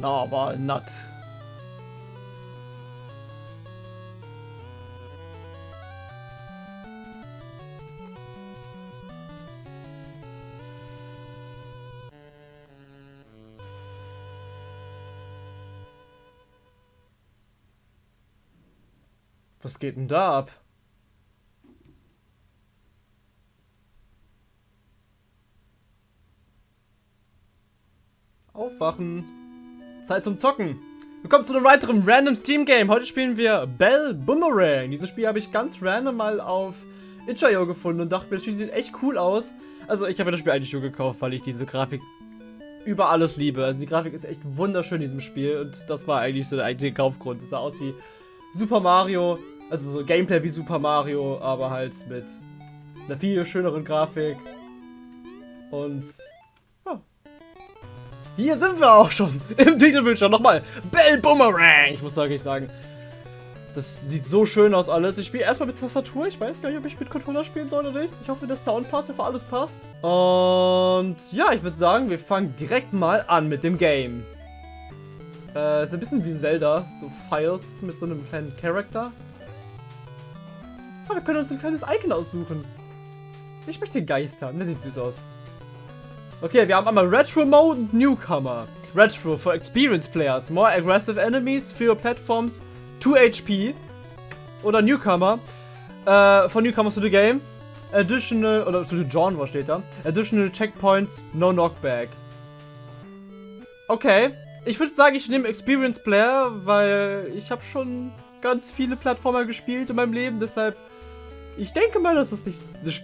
Na, aber not. Was geht denn da ab? Aufwachen. Zeit zum Zocken. Willkommen zu einem weiteren Random Steam Game. Heute spielen wir Bell Boomerang. Dieses Spiel habe ich ganz random mal auf itch.io gefunden und dachte mir, das Spiel sieht echt cool aus. Also ich habe das Spiel eigentlich nur gekauft, weil ich diese Grafik über alles liebe. Also die Grafik ist echt wunderschön in diesem Spiel und das war eigentlich so der einzige Kaufgrund. Es sah aus wie Super Mario, also so Gameplay wie Super Mario, aber halt mit einer viel schöneren Grafik. Und. Hier sind wir auch schon im Titelbildschirm. Nochmal, Bell Boomerang. Ich muss wirklich sagen, das sieht so schön aus alles. Ich spiele erstmal mit Tastatur. Ich weiß gar nicht, ob ich mit Controller spielen soll oder nicht. Ich hoffe, der Sound passt, für alles passt. Und ja, ich würde sagen, wir fangen direkt mal an mit dem Game. Äh, ist ein bisschen wie Zelda. So Files mit so einem kleinen Charakter. Oh, wir können uns ein kleines Icon aussuchen. Ich möchte den Geist. Der sieht süß aus. Okay, wir haben einmal Retro Mode und Newcomer. Retro for experienced players. More aggressive enemies, fewer platforms, 2 HP. Oder Newcomer. Äh, von Newcomers to the game. Additional, oder to the genre steht da. Additional checkpoints, no knockback. Okay. Ich würde sagen, ich nehme Experienced Player, weil ich habe schon ganz viele Plattformer gespielt in meinem Leben, deshalb ich denke mal, dass das nicht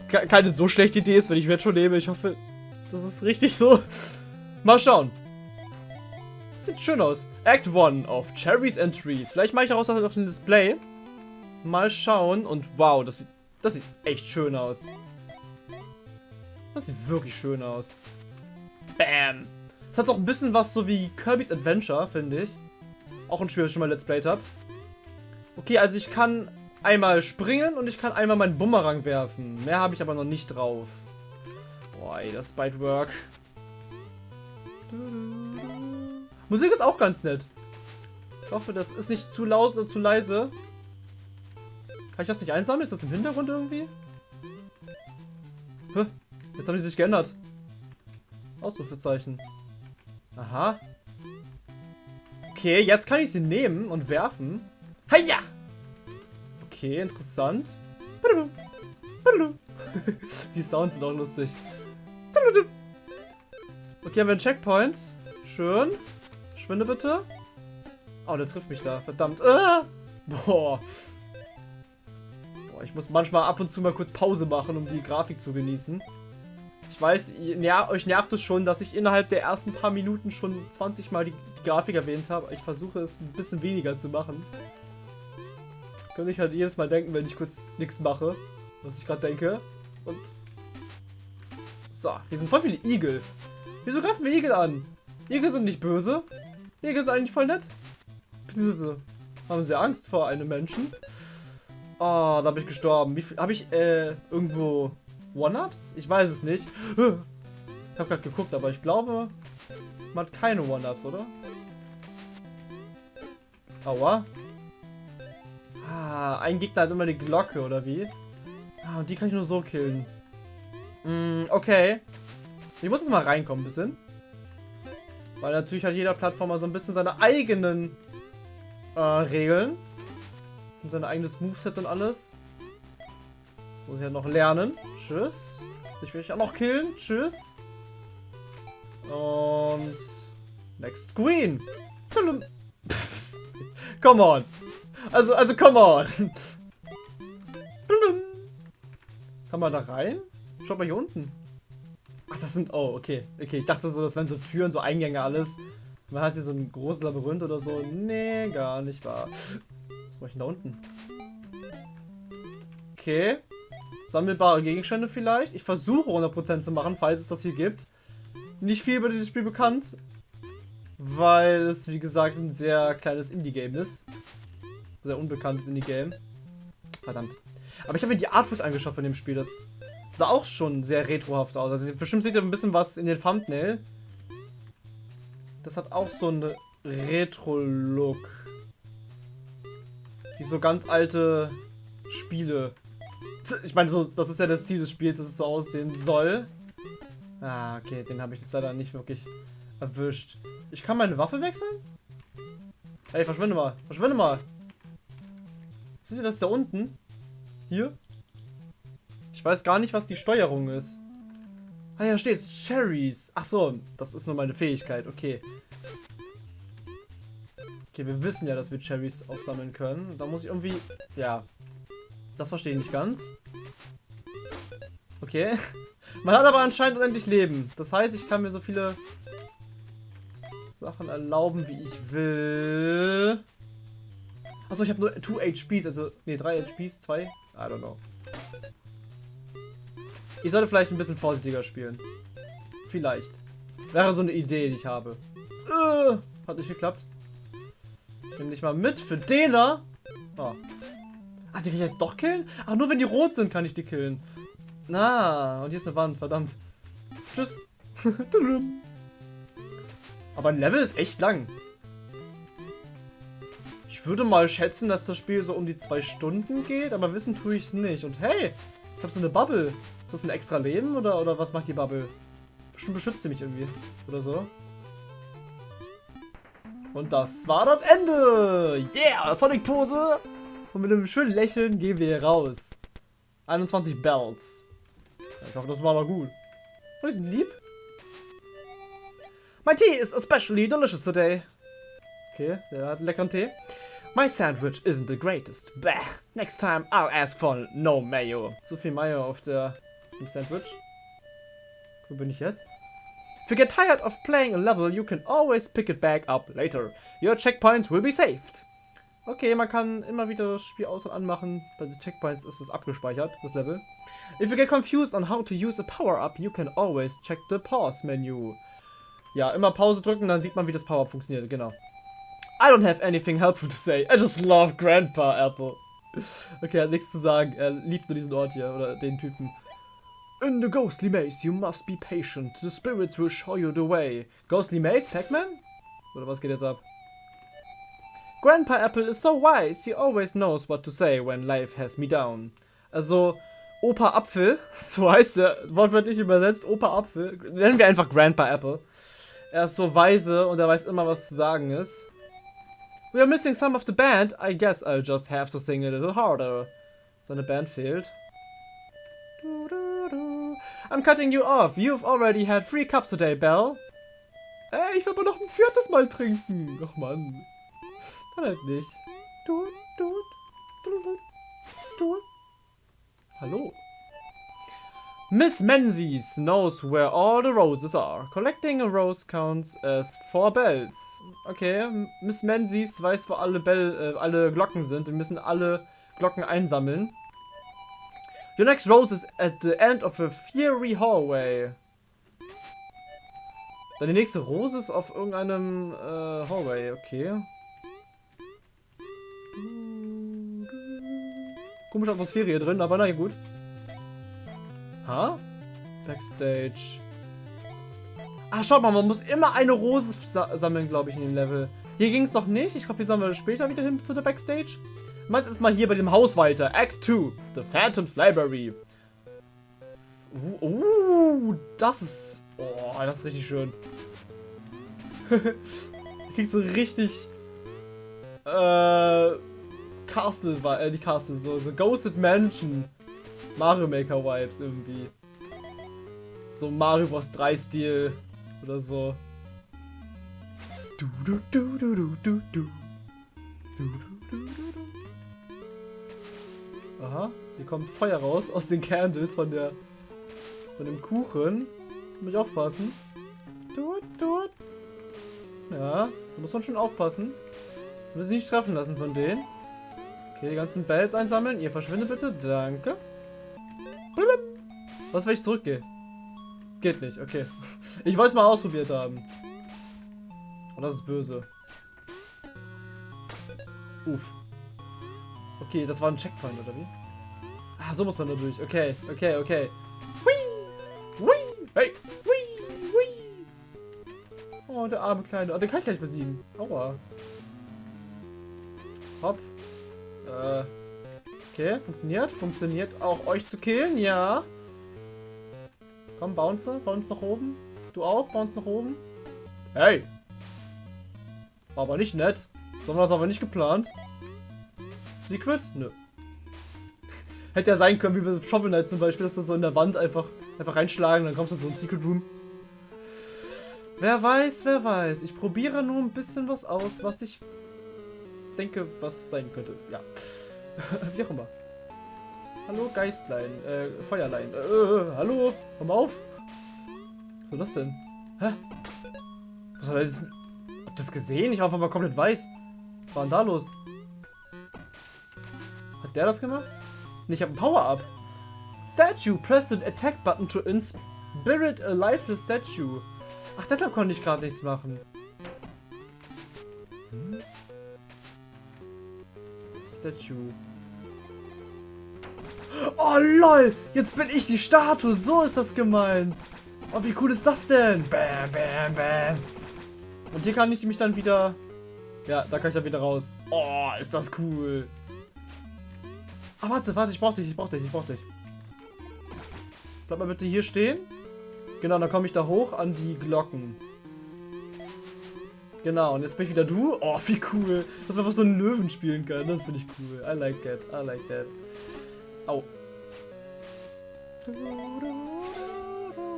keine so schlechte Idee ist, wenn ich Retro nehme. Ich hoffe, das ist richtig so. Mal schauen. Sieht schön aus. Act 1 auf Cherries and Trees. Vielleicht mache ich daraus auch noch ein Display. Mal schauen. Und wow, das sieht, das sieht echt schön aus. Das sieht wirklich schön aus. Bam. Das hat auch ein bisschen was so wie Kirby's Adventure, finde ich. Auch ein Spiel, das ich schon mal Let's Played habe. Okay, also ich kann einmal springen und ich kann einmal meinen Bumerang werfen. Mehr habe ich aber noch nicht drauf. Boah, ey, das Spite-Work. Musik ist auch ganz nett. Ich hoffe, das ist nicht zu laut oder zu leise. Kann ich das nicht einsammeln? Ist das im Hintergrund irgendwie? Hä? Jetzt haben die sich geändert. Ausrufezeichen. Aha. Okay, jetzt kann ich sie nehmen und werfen. Heia! Okay, interessant. Die Sounds sind auch lustig. Okay, haben wir einen Checkpoint. Schön. Schwinde bitte. Oh, der trifft mich da. Verdammt. Ah! Boah. Boah, ich muss manchmal ab und zu mal kurz Pause machen, um die Grafik zu genießen. Ich weiß, ja, euch nervt es schon, dass ich innerhalb der ersten paar Minuten schon 20 Mal die Grafik erwähnt habe. Ich versuche es ein bisschen weniger zu machen. Könnte ich halt jedes Mal denken, wenn ich kurz nichts mache, was ich gerade denke. Und... So, hier sind voll viele Igel. Wieso greifen wir Igel an? Igel sind nicht böse. Igel sind eigentlich voll nett. Beziehungsweise haben sie Angst vor einem Menschen. Oh, da bin ich gestorben. Habe ich äh, irgendwo One-Ups? Ich weiß es nicht. Ich habe gerade geguckt, aber ich glaube, man hat keine One-Ups, oder? Aua. Ah, ein Gegner hat immer die Glocke, oder wie? Ah, und die kann ich nur so killen. Mm, okay. Ich muss jetzt mal reinkommen ein bisschen. Weil natürlich hat jeder Plattformer so ein bisschen seine eigenen äh, Regeln. Und sein eigenes Moveset und alles. Das muss ich ja noch lernen. Tschüss. Ich will dich auch noch killen. Tschüss. Und... Next Screen. Come on. Also, also, come on. Kann man da rein? Schaut mal hier unten. Ach, das sind... Oh, okay. Okay, ich dachte so, das wären so Türen, so Eingänge, alles. Man hat hier so ein großes Labyrinth oder so. Nee, gar nicht wahr. Was mache ich denn da unten? Okay. Sammelbare Gegenstände vielleicht. Ich versuche 100% zu machen, falls es das hier gibt. Nicht viel über dieses Spiel bekannt. Weil es, wie gesagt, ein sehr kleines Indie-Game ist sehr unbekanntes Indie-Game. Verdammt. Aber ich habe mir die Artworks angeschaut von dem Spiel. Das sah auch schon sehr retrohaft aus. Also bestimmt seht ihr ein bisschen was in den Thumbnail. Das hat auch so eine Retro-Look. Wie so ganz alte Spiele. Ich meine, so, das ist ja das Ziel des Spiels, dass es so aussehen soll. Ah, okay, den habe ich jetzt leider nicht wirklich erwischt. Ich kann meine Waffe wechseln? Ey, verschwinde mal. Verschwinde mal. Seht ihr das da unten? Hier? Ich weiß gar nicht, was die Steuerung ist. Ah ja, steht Cherries. Ach so, das ist nur meine Fähigkeit. Okay. Okay, wir wissen ja, dass wir Cherries aufsammeln können. Da muss ich irgendwie... Ja. Das verstehe ich nicht ganz. Okay. Man hat aber anscheinend unendlich Leben. Das heißt, ich kann mir so viele Sachen erlauben, wie ich will. Achso, ich habe nur 2 HPs, also, ne, 3 HPs, 2. I don't know. Ich sollte vielleicht ein bisschen vorsichtiger spielen. Vielleicht. Wäre so eine Idee, die ich habe. Äh, hat nicht geklappt. Nimm dich mal mit für Dena. Oh. Ach, die kann ich jetzt doch killen? Ach, nur wenn die rot sind, kann ich die killen. Na, und hier ist eine Wand, verdammt. Tschüss. Aber ein Level ist echt lang. Ich würde mal schätzen, dass das Spiel so um die zwei Stunden geht, aber wissen tue ich es nicht. Und hey, ich habe so eine Bubble. Ist das ein extra Leben oder, oder was macht die Bubble? Bestimmt beschützt sie mich irgendwie. Oder so. Und das war das Ende. Yeah, Sonic-Pose. Und mit einem schönen Lächeln gehen wir hier raus. 21 Bells. Ich hoffe, das war aber gut. Und die sind lieb. My tea is especially delicious today. Okay, der hat einen leckeren Tee. My sandwich isn't the greatest. Bah. Next time I'll ask for no mayo. Zu viel Mayo auf der im Sandwich. Wo bin ich jetzt? If you get tired of playing a level, you can always pick it back up later. Your checkpoints will be saved. Okay, man kann immer wieder das Spiel aus- und anmachen. Bei den Checkpoints ist es abgespeichert, das Level. If you get confused on how to use a power-up, you can always check the pause menu. Ja, immer Pause drücken, dann sieht man, wie das Power-Up funktioniert, genau. I don't have anything helpful to say. I just love Grandpa Apple. Okay, er hat nichts zu sagen. Er liebt nur diesen Ort hier, oder den Typen. In the ghostly maze, you must be patient. The spirits will show you the way. Ghostly maze, Pac-Man? Oder was geht jetzt ab? Grandpa Apple is so wise, he always knows what to say when life has me down. Also, Opa Apfel, so heißt er, wortwörtlich übersetzt, Opa Apfel, nennen wir einfach Grandpa Apple. Er ist so weise und er weiß immer, was zu sagen ist. We are missing some of the band. I guess I'll just have to sing a little harder. Seine Band fehlt. I'm cutting you off. You've already had three cups today, Belle. Ey, ich will aber noch ein viertes Mal trinken. Ach man. Kann halt nicht. Hallo. Miss Menzies knows where all the roses are. Collecting a rose counts as four bells. Okay, Miss Menzies weiß, wo alle, Bell, äh, alle Glocken sind. Wir müssen alle Glocken einsammeln. Your next rose is at the end of a fiery hallway. Deine nächste Rose ist auf irgendeinem äh, Hallway, okay. Komische Atmosphäre hier drin, aber na gut. Ha? Backstage. Ah, schaut mal, man muss immer eine Rose sa sammeln, glaube ich, in dem Level. Hier ging es doch nicht. Ich glaube, hier sammeln wir später wieder hin zu der Backstage. Meins ist mal hier bei dem Haus weiter. Act 2. The Phantom's Library. Uh, uh, das ist... Oh, das ist richtig schön. kriegst so richtig... Äh... Castle, äh, die Castle, so, so Ghosted Mansion. Mario Maker Vibes irgendwie. So Mario Bros 3 Stil oder so. Du, du, du, du. Du, du, du, du, du. Aha, hier kommt Feuer raus aus den Candles von der von dem Kuchen. Muss ich aufpassen. Du, du. Ja, da muss man schon aufpassen. Müssen nicht treffen lassen von denen. Okay, die ganzen Bells einsammeln. Ihr verschwindet bitte. Danke. Was, wenn ich zurückgehe? Geht nicht, okay. Ich wollte es mal ausprobiert haben. Und das ist böse. Uff. Okay, das war ein Checkpoint, oder wie? Ah, so muss man da durch. Okay, okay, okay. Hui! Hui! Hey! Hui! Hui! Oh, der arme Kleine. Oh, den kann ich gar nicht besiegen. Aua. Hopp. Äh. Okay, funktioniert. Funktioniert auch euch zu killen, ja. Komm, bounce. Bounce nach oben. Du auch? Bounce nach oben. Hey! War aber nicht nett. So haben wir das aber nicht geplant. Secret? Nö. Hätte ja sein können, wie bei Shovel Knight zum Beispiel, dass das so in der Wand einfach, einfach reinschlagen, dann kommst du so ein Secret Room. Wer weiß, wer weiß. Ich probiere nur ein bisschen was aus, was ich denke, was sein könnte. Ja. Wie auch immer. Hallo, Geistlein. Äh, Feuerlein. Äh, äh, hallo? Komm auf. Was ist das denn? Hä? Was er jetzt... Habt ihr das gesehen? Ich war einfach mal komplett weiß. Was war denn da los? Hat der das gemacht? Ich habe ein Power-Up. Statue. Press the attack button to inspirit a lifeless statue. Ach, deshalb konnte ich gerade nichts machen. Hm? Statue. Oh lol, jetzt bin ich die Statue, so ist das gemeint. Oh, wie cool ist das denn? Bam, bam, bam. Und hier kann ich mich dann wieder... Ja, da kann ich dann wieder raus. Oh, ist das cool. Ah, warte, warte, ich brauch dich, ich brauch dich, ich brauch dich. Bleib mal bitte hier stehen. Genau, dann komme ich da hoch an die Glocken. Genau, und jetzt bin ich wieder du. Oh, wie cool. Dass man einfach so einen Löwen spielen kann. Das finde ich cool. I like that. I like that. Au. Ich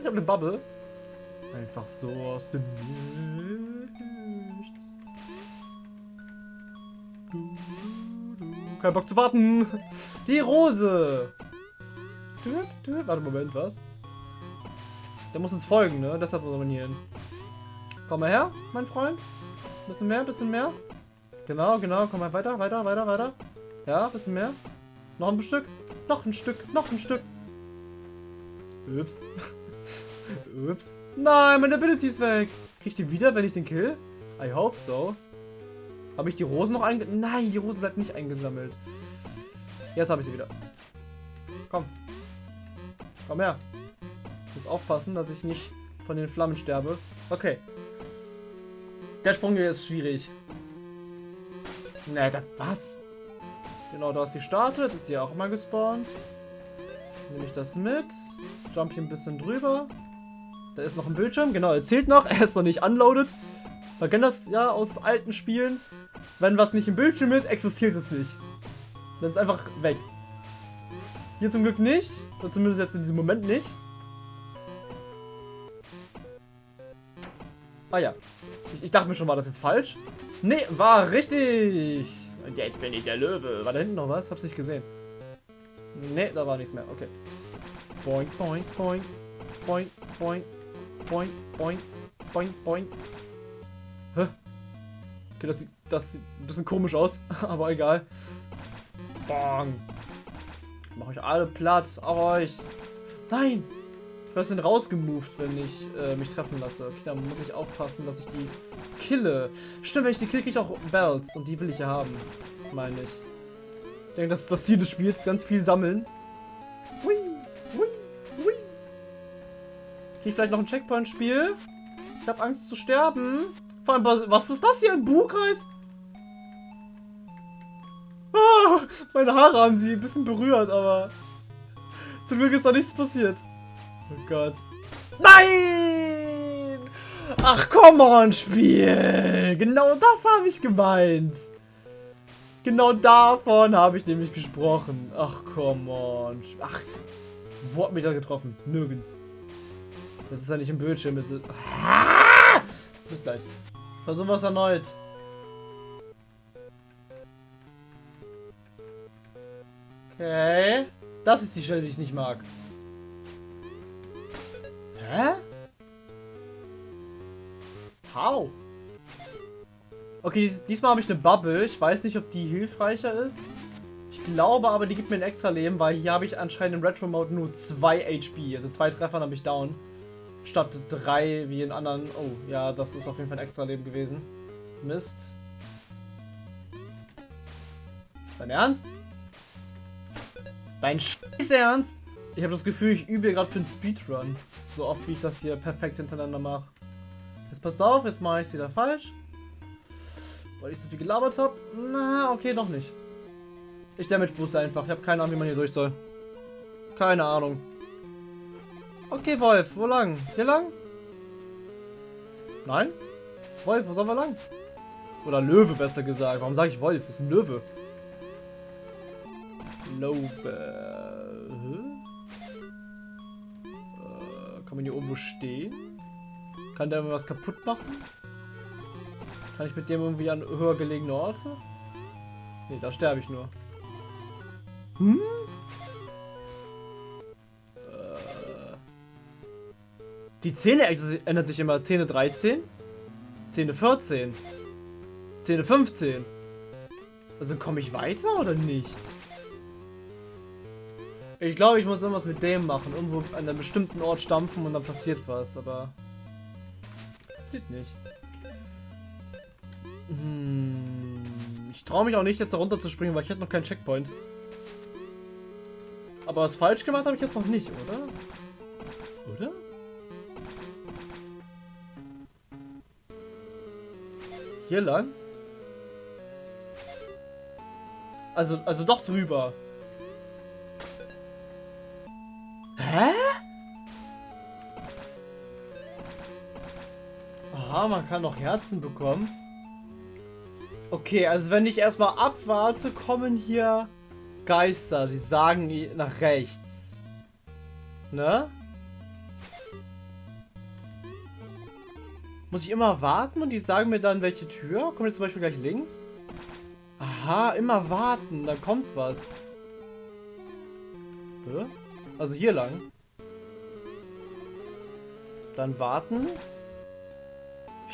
habe eine Bubble. Einfach so aus dem Nichts. Kein Bock zu warten. Die Rose. Warte, Moment, was? Der muss uns folgen, ne? Deshalb muss man hier hin. Komm mal her, mein Freund. Bisschen mehr, bisschen mehr. Genau, genau. Komm mal weiter, weiter, weiter, weiter. Ja, bisschen mehr. Noch ein Stück. Noch ein Stück, noch ein Stück. Ups. Ups. Nein, meine Ability ist weg. Krieg ich die wieder, wenn ich den kill? I hope so. Habe ich die Rose noch eingesammelt? Nein, die Rose bleibt nicht eingesammelt. Jetzt habe ich sie wieder. Komm. Komm her. Ich muss aufpassen, dass ich nicht von den Flammen sterbe. Okay. Der Sprung hier ist schwierig. Ne, das was? Genau, da ist die Statue. Jetzt ist sie auch mal gespawnt. Nehme ich das mit. Jump hier ein bisschen drüber. Da ist noch ein Bildschirm. Genau, er zählt noch. Er ist noch nicht unloaded. Man kennt das ja aus alten Spielen. Wenn was nicht im Bildschirm ist, existiert es nicht. Dann ist einfach weg. Hier zum Glück nicht. Oder zumindest jetzt in diesem Moment nicht. Ah ja. Ich, ich dachte mir schon, war das jetzt falsch? Nee, war richtig. Und jetzt bin ich der Löwe. War da hinten noch was? Hab's nicht gesehen. Nee, da war nichts mehr. Okay. Boing, boing, boing. Boing, boing. Boing, boing. Boing, boing. Hä? Okay, das sieht, das sieht ein bisschen komisch aus. Aber egal. Ich mach euch alle platt. Auf euch. Nein! Ich werde denn rausgemoved, wenn ich äh, mich treffen lasse. Okay, dann muss ich aufpassen, dass ich die kille. Stimmt, wenn ich die kill, kriege ich auch Bells. Und die will ich ja haben. Meine ich. Ich denke, das ist das Ziel des Spiels. Ganz viel sammeln. Hui, hui, hui. Krieg ich vielleicht noch ein Checkpoint-Spiel? Ich habe Angst zu sterben. Vor allem, was ist das hier? Ein Buhkreis? Meine Haare haben sie ein bisschen berührt, aber zum Glück ist da nichts passiert. Oh Gott. Nein! Ach, komm on, Spiel! Genau das habe ich gemeint. Genau davon habe ich nämlich gesprochen. Ach, komm on. Ach, wo hat mich da getroffen? Nirgends. Das ist ja nicht im Bildschirm. Das ist... Ah! Bis gleich. Versuchen wir es erneut. Okay. Das ist die Stelle, die ich nicht mag. Hä? How? Okay, diesmal habe ich eine Bubble. Ich weiß nicht, ob die hilfreicher ist. Ich glaube aber, die gibt mir ein extra Leben, weil hier habe ich anscheinend im Retro-Mode nur 2 HP. Also zwei Treffern habe ich down. Statt drei wie in anderen. Oh, ja, das ist auf jeden Fall ein extra Leben gewesen. Mist. Dein Ernst? Dein Scheiß Ernst? Ich habe das Gefühl, ich übe gerade für einen Speedrun. So oft, wie ich das hier perfekt hintereinander mache. Jetzt pass auf, jetzt mache ich es wieder falsch. Weil ich so viel gelabert habe. Na, okay, noch nicht. Ich Damage Booster einfach. Ich habe keine Ahnung, wie man hier durch soll. Keine Ahnung. Okay, Wolf, wo lang? Hier lang? Nein? Wolf, wo sollen wir lang? Oder Löwe, besser gesagt. Warum sage ich Wolf? Ist ein Löwe. Löwe. Äh, kann man hier irgendwo stehen? Kann der was kaputt machen? Kann ich mit dem irgendwie an höher gelegene Orte? Ne, da sterbe ich nur. Hm? Äh. Die Zähne ändert sich immer. Zähne 13, Zähne 14, Zähne 15. Also komme ich weiter oder nicht? Ich glaube, ich muss irgendwas mit dem machen. Irgendwo an einem bestimmten Ort stampfen und dann passiert was, aber... Sieht nicht. Hm, ich traue mich auch nicht, jetzt da runter zu springen, weil ich hätte noch keinen Checkpoint. Aber was falsch gemacht habe ich jetzt noch nicht, oder? Oder? Hier lang? Also, also doch drüber. Man kann noch Herzen bekommen. Okay, also wenn ich erstmal abwarte, kommen hier Geister, die sagen nach rechts. Ne? Muss ich immer warten und die sagen mir dann, welche Tür? Kommt jetzt zum Beispiel gleich links? Aha, immer warten, da kommt was. Also hier lang. Dann warten.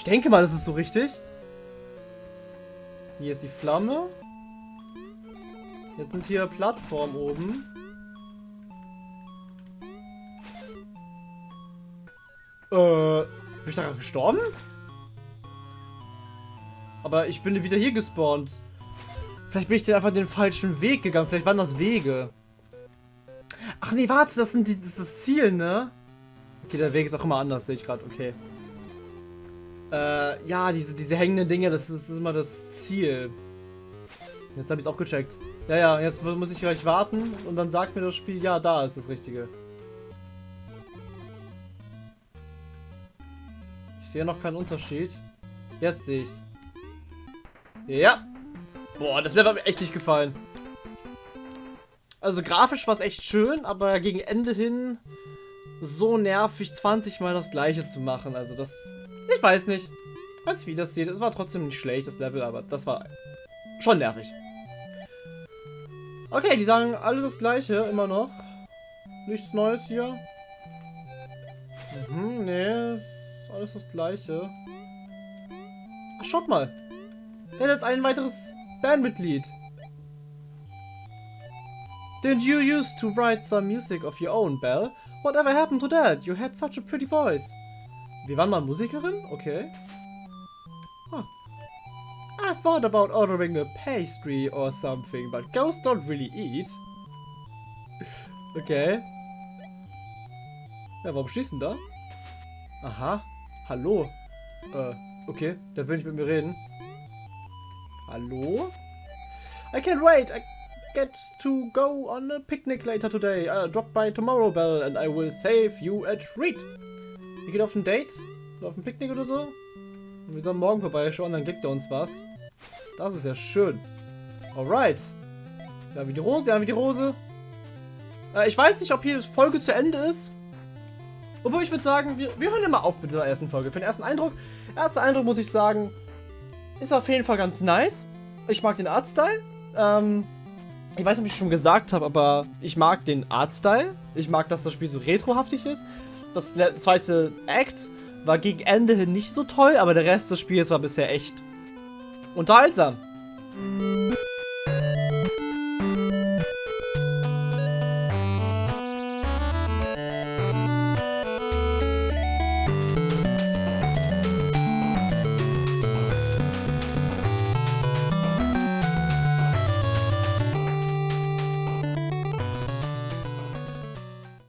Ich denke mal, das ist so richtig. Hier ist die Flamme. Jetzt sind hier Plattformen oben. Äh, bin ich da gestorben? Aber ich bin wieder hier gespawnt. Vielleicht bin ich den einfach den falschen Weg gegangen. Vielleicht waren das Wege. Ach nee, warte, das, sind die, das ist das Ziel, ne? Okay, der Weg ist auch immer anders, sehe ich gerade. Okay. Äh, ja, diese, diese hängenden Dinge, das ist, das ist immer das Ziel. Jetzt habe ich es auch gecheckt. Ja, ja, jetzt muss ich gleich warten und dann sagt mir das Spiel, ja, da ist das Richtige. Ich sehe noch keinen Unterschied. Jetzt sehe ich's. Ja. Boah, das Level hat mir echt nicht gefallen. Also grafisch war es echt schön, aber gegen Ende hin so nervig 20 mal das gleiche zu machen. Also das... Ich weiß nicht. Nicht, wie das sieht. Es war trotzdem nicht schlecht, das Level, aber das war schon nervig. Okay, die sagen alle das gleiche, immer noch. Nichts Neues hier. Mhm, nee, alles das gleiche. Ach, schaut mal. Der hat jetzt ein weiteres Bandmitglied. Didn't you used to write some music of your own, Belle? Whatever happened to that? You had such a pretty voice. Wir waren mal Musikerin? Okay. I thought about ordering a pastry or something, but ghosts don't really eat. Okay. Ja, warum schießen da? Aha. Hallo. Äh, okay. Der will nicht mit mir reden. Hallo? I can't wait. I get to go on a picnic later today. I'll drop by tomorrow, Bell, and I will save you a treat. Wir gehen auf ein Date? Auf ein Picknick oder so? Und wir sollen morgen vorbeischauen, dann kriegt er uns was. Das ist ja schön. Alright. Ja, wie die Rose, ja, wie die Rose. Äh, ich weiß nicht, ob hier die Folge zu Ende ist. Obwohl, ich würde sagen, wir, wir hören immer auf mit der ersten Folge. Für den ersten Eindruck. Erster Eindruck, muss ich sagen, ist auf jeden Fall ganz nice. Ich mag den Artstyle. Ähm, ich weiß nicht, ob ich schon gesagt habe, aber ich mag den Artstyle. Ich mag, dass das Spiel so retrohaftig ist. Das, zweite Act war gegen Ende hin nicht so toll, aber der Rest des Spiels war bisher echt unterhaltsam.